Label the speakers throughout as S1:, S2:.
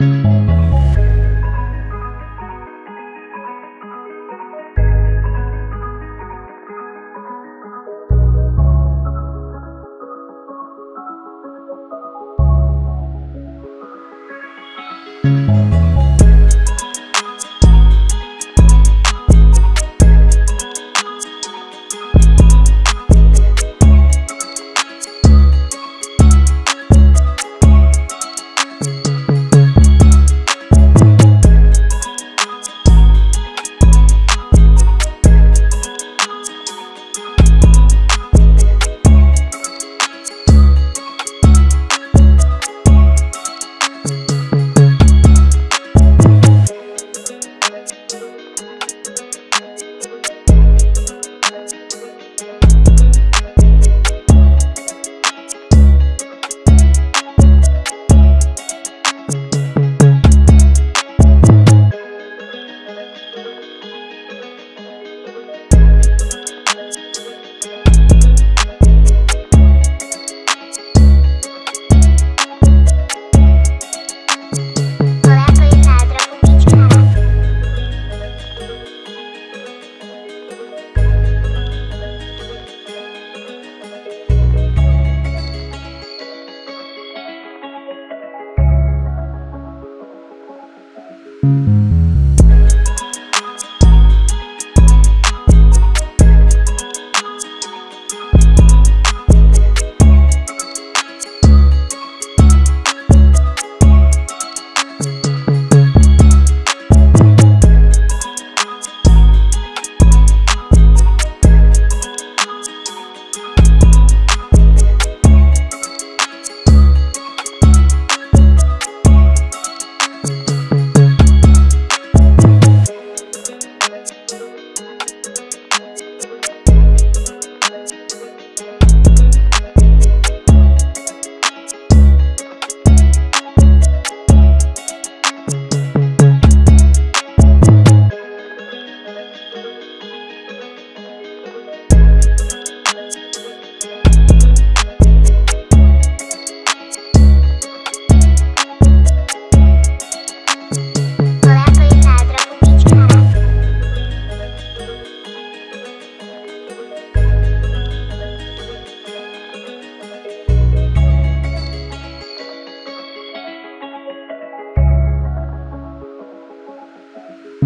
S1: Música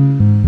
S1: thank you